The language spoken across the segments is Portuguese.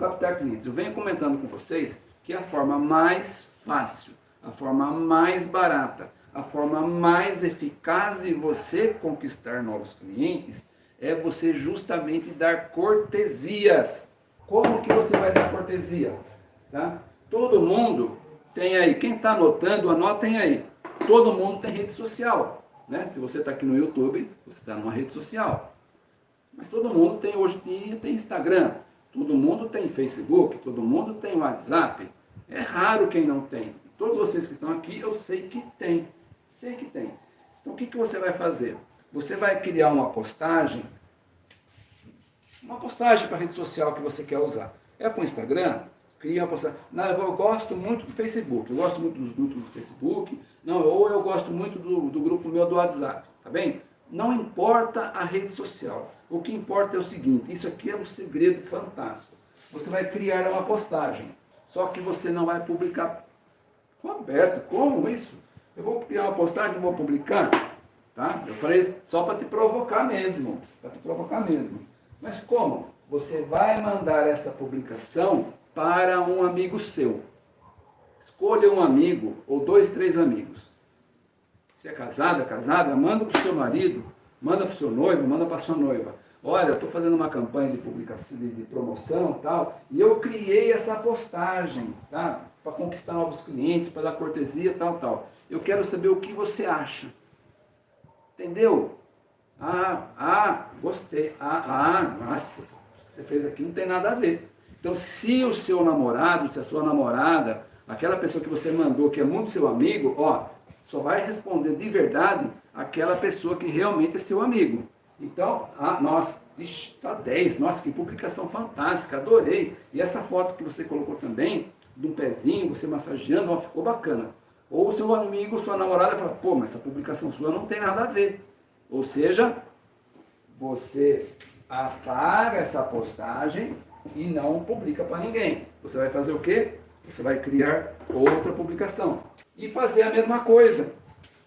captar clientes. Eu venho comentando com vocês que a forma mais fácil, a forma mais barata, a forma mais eficaz de você conquistar novos clientes é você justamente dar cortesias. Como que você vai dar cortesia? Tá? Todo mundo tem aí, quem está anotando, anotem aí. Todo mundo tem rede social. Né? Se você está aqui no YouTube, você está numa rede social. Mas todo mundo tem hoje tem, tem Instagram, todo mundo tem Facebook, todo mundo tem WhatsApp. É raro quem não tem. Todos vocês que estão aqui, eu sei que tem. Sei que tem. Então o que, que você vai fazer? Você vai criar uma postagem, uma postagem para a rede social que você quer usar. É para o Instagram? Cria uma postagem. Não, eu gosto muito do Facebook, eu gosto muito dos grupos do Facebook, não, ou eu gosto muito do, do grupo meu do WhatsApp, tá bem? Não importa a rede social. O que importa é o seguinte, isso aqui é um segredo fantástico. Você vai criar uma postagem, só que você não vai publicar. Roberto, como isso? Eu vou criar uma postagem e vou publicar? Tá? Eu falei só para te provocar mesmo, para te provocar mesmo. Mas como? Você vai mandar essa publicação para um amigo seu. Escolha um amigo ou dois, três amigos. Se é casada, casada, manda para o seu marido, manda para o seu noivo, manda para a sua noiva. Olha, eu estou fazendo uma campanha de publicação, de, promoção tal, e eu criei essa postagem, tá? Para conquistar novos clientes, para dar cortesia, tal, tal. Eu quero saber o que você acha. Entendeu? Ah, ah, gostei. Ah, ah, nossa, o que você fez aqui não tem nada a ver. Então, se o seu namorado, se a sua namorada, aquela pessoa que você mandou, que é muito seu amigo, ó, só vai responder de verdade aquela pessoa que realmente é seu amigo. Então, ah, nossa, está 10, nossa, que publicação fantástica, adorei. E essa foto que você colocou também, de um pezinho, você massageando, ó, ficou bacana. Ou seu amigo, sua namorada fala, pô, mas essa publicação sua não tem nada a ver. Ou seja, você apaga essa postagem e não publica para ninguém. Você vai fazer o quê? Você vai criar outra publicação. E fazer a mesma coisa.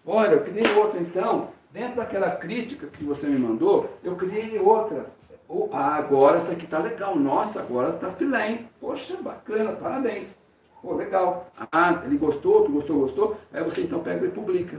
Olha, eu criei outra então, dentro daquela crítica que você me mandou, eu criei outra. Oh, ah, agora essa aqui tá legal. Nossa, agora tá filé, hein? Poxa, bacana, parabéns. Pô, legal. Ah, ele gostou, tu gostou, gostou. Aí você então pega e publica.